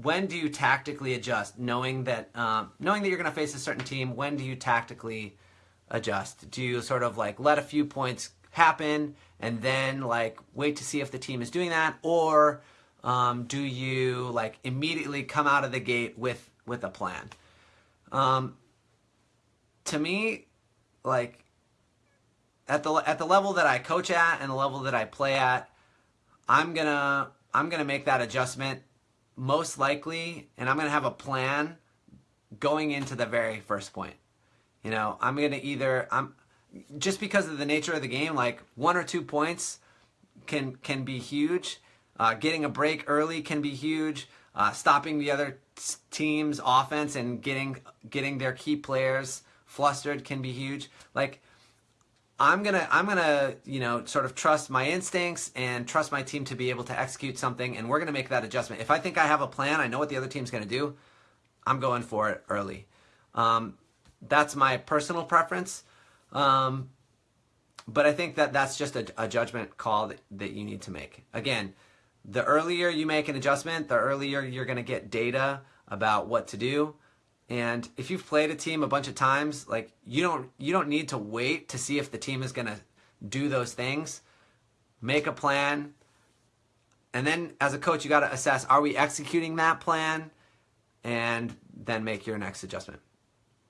when do you tactically adjust, knowing that um, knowing that you're going to face a certain team? When do you tactically adjust? Do you sort of like let a few points happen and then like wait to see if the team is doing that, or um, do you like immediately come out of the gate with with a plan? Um, to me, like at the at the level that I coach at and the level that I play at, I'm gonna I'm gonna make that adjustment most likely, and I'm gonna have a plan going into the very first point. You know, I'm gonna either I'm just because of the nature of the game, like one or two points can can be huge. Uh, getting a break early can be huge. Uh, stopping the other team's offense and getting getting their key players flustered can be huge. Like I'm gonna I'm gonna you know sort of trust my instincts and trust my team to be able to execute something, and we're gonna make that adjustment. If I think I have a plan, I know what the other team's gonna do. I'm going for it early. Um, that's my personal preference. Um, but I think that that's just a, a judgment call that, that you need to make. Again, the earlier you make an adjustment, the earlier you're to get data about what to do. And if you've played a team a bunch of times, like you don't you don't need to wait to see if the team is going to do those things. Make a plan. And then as a coach, you got to assess are we executing that plan and then make your next adjustment.